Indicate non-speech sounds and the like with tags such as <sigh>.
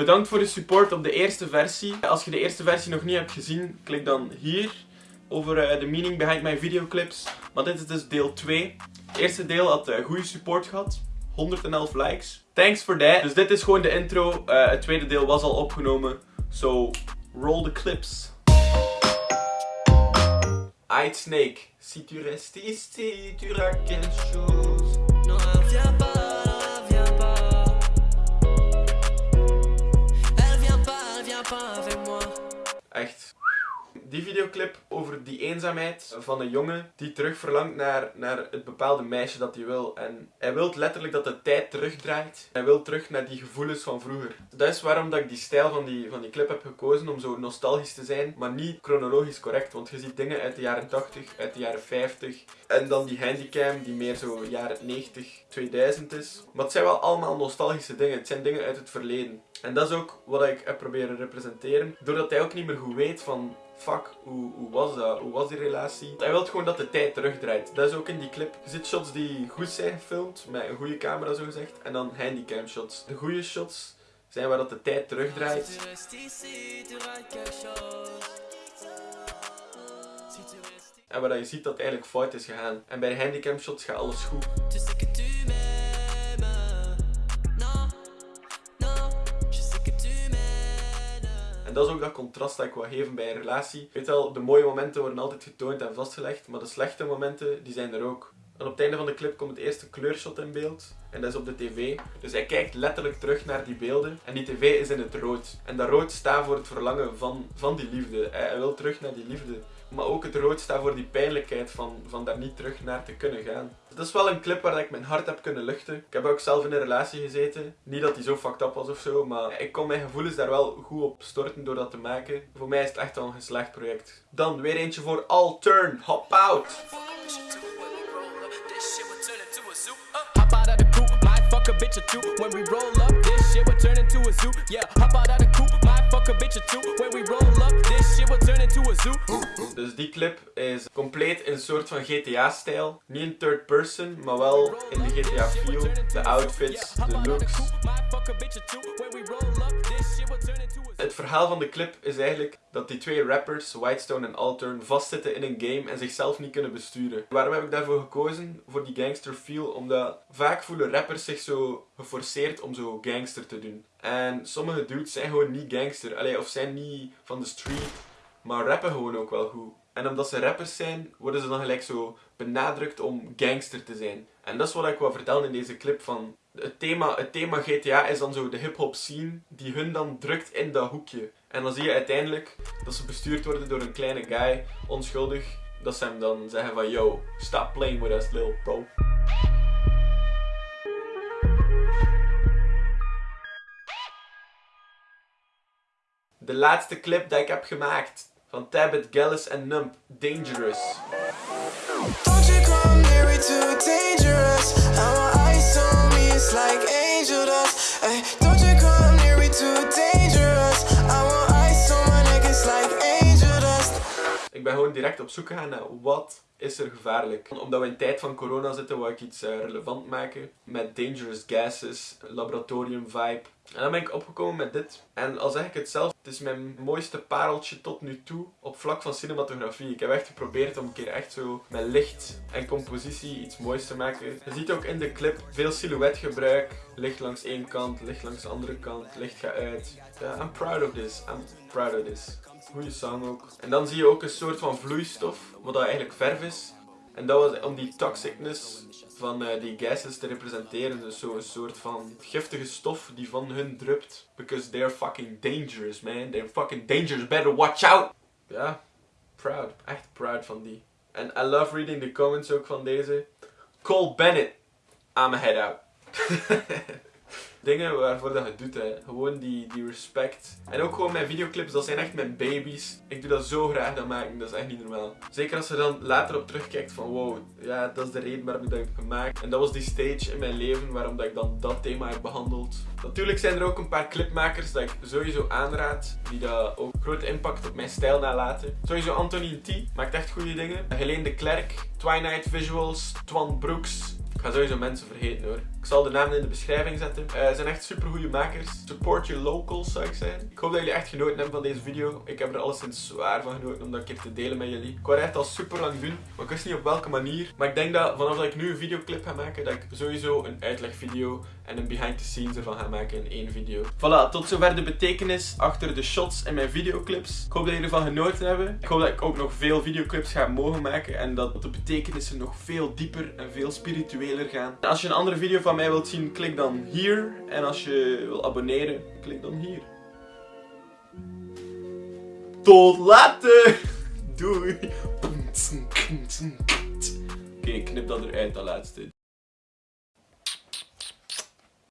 bedankt voor de support op de eerste versie. Als je de eerste versie nog niet hebt gezien, klik dan hier over uh, de meaning behind my videoclips. Maar dit is dus deel 2. Het eerste deel had uh, goede support gehad. 111 likes. Thanks for that. Dus dit is gewoon de intro. Uh, het tweede deel was al opgenomen. So, roll the clips. Aight Snake. Echt die videoclip over die eenzaamheid van een jongen die terug verlangt naar, naar het bepaalde meisje dat hij wil. En hij wil letterlijk dat de tijd terugdraait. Hij wil terug naar die gevoelens van vroeger. Dat is waarom dat ik die stijl van die, van die clip heb gekozen, om zo nostalgisch te zijn, maar niet chronologisch correct. Want je ziet dingen uit de jaren 80, uit de jaren 50. En dan die handicam die meer zo jaren 90, 2000 is. Maar het zijn wel allemaal nostalgische dingen. Het zijn dingen uit het verleden. En dat is ook wat ik heb proberen representeren. Doordat hij ook niet meer goed weet van fuck, hoe, hoe was dat? Hoe was die relatie? Hij wil gewoon dat de tijd terugdraait. Dat is ook in die clip. Je ziet shots die goed zijn gefilmd, met een goede camera zo gezegd. En dan handicam shots. De goede shots zijn waar dat de tijd terugdraait. En waar je ziet dat het eigenlijk fout is gegaan. En bij de handicam shots gaat alles goed. En dat is ook dat contrast dat ik wil geven bij een relatie. Weet wel, de mooie momenten worden altijd getoond en vastgelegd, maar de slechte momenten, die zijn er ook. En op het einde van de clip komt het eerste kleurshot in beeld. En dat is op de tv. Dus hij kijkt letterlijk terug naar die beelden. En die tv is in het rood. En dat rood staat voor het verlangen van, van die liefde. Hij wil terug naar die liefde. Maar ook het rood staat voor die pijnlijkheid van, van daar niet terug naar te kunnen gaan. Dat is wel een clip waar ik mijn hart heb kunnen luchten. Ik heb ook zelf in een relatie gezeten. Niet dat die zo fucked up was of zo, maar ik kon mijn gevoelens daar wel goed op storten door dat te maken. Voor mij is het echt al een geslaagd project. Dan weer eentje voor All Turn, Hop Out. When we roll up, a zoo. Dus die clip is compleet in een soort van GTA-stijl. Niet in third person, maar wel in de GTA-feel. De outfits, de looks. Het verhaal van de clip is eigenlijk dat die twee rappers, Whitestone en Altern, vastzitten in een game en zichzelf niet kunnen besturen. Waarom heb ik daarvoor gekozen? Voor die gangster feel, omdat vaak voelen rappers zich zo geforceerd om zo gangster te doen. En sommige dudes zijn gewoon niet gangster, Allee, of zijn niet van de street, maar rappen gewoon ook wel goed. En omdat ze rappers zijn, worden ze dan gelijk zo benadrukt om gangster te zijn. En dat is wat ik wil vertellen in deze clip van... Het thema, het thema GTA is dan zo de hip-hop scene die hun dan drukt in dat hoekje. En dan zie je uiteindelijk dat ze bestuurd worden door een kleine guy, onschuldig. Dat ze hem dan zeggen van yo, stop playing with us little bro. De laatste clip dat ik heb gemaakt van Tabit, Gallus en Nump, Dangerous. Ik ben gewoon direct op zoek gegaan naar wat is er gevaarlijk. Omdat we in tijd van corona zitten, wou ik iets uh, relevant maken. Met dangerous gases, laboratorium vibe. En dan ben ik opgekomen met dit. En al zeg ik het zelf, het is mijn mooiste pareltje tot nu toe op vlak van cinematografie. Ik heb echt geprobeerd om een keer echt zo met licht en compositie iets moois te maken. Je ziet ook in de clip veel silhouetgebruik. Licht langs één kant, licht langs de andere kant, licht gaat uit. I'm proud of this, I'm proud of this. Goede song ook. En dan zie je ook een soort van vloeistof, wat dat eigenlijk verf is. En dat was om die toxicness van uh, die gases te representeren. Dus zo'n soort van giftige stof die van hun drupt. Because they're fucking dangerous, man. They're fucking dangerous. Better watch out! Ja, proud. Echt proud van die. En I love reading the comments ook van deze. Cole Bennett. I'm a head out. <laughs> dingen waarvoor dat je doet. Hè. Gewoon die, die respect. En ook gewoon mijn videoclips, dat zijn echt mijn baby's. Ik doe dat zo graag dat maken, dat is echt niet normaal. Zeker als je dan later op terugkijkt van wow, ja, dat is de reden waarom ik dat heb gemaakt. En dat was die stage in mijn leven waarom dat ik dan dat thema heb behandeld. Natuurlijk zijn er ook een paar clipmakers dat ik sowieso aanraad, die dat ook grote impact op mijn stijl nalaten. Sowieso Anthony T maakt echt goede dingen. Helene de Klerk, Twilight Visuals, Twan Brooks. Ik ga sowieso mensen vergeten hoor. Ik zal de namen in de beschrijving zetten. Ze zijn echt super goede makers. Support your locals zou ik zeggen. Ik hoop dat jullie echt genoten hebben van deze video. Ik heb er alleszins zwaar van genoten om dat een keer te delen met jullie. Ik wou echt al super lang doen, maar ik wist niet op welke manier. Maar ik denk dat vanaf dat ik nu een videoclip ga maken, dat ik sowieso een uitlegvideo en een behind the scenes ervan ga maken in één video. Voilà, tot zover de betekenis achter de shots in mijn videoclips. Ik hoop dat jullie ervan genoten hebben. Ik hoop dat ik ook nog veel videoclips ga mogen maken en dat de betekenissen nog veel dieper en veel spiritueler gaan. Als je een andere video van mij wilt zien, klik dan hier. En als je wil abonneren, klik dan hier. Tot later! <laughs> Doei! Oké, ik knip dat eruit, dat laatste.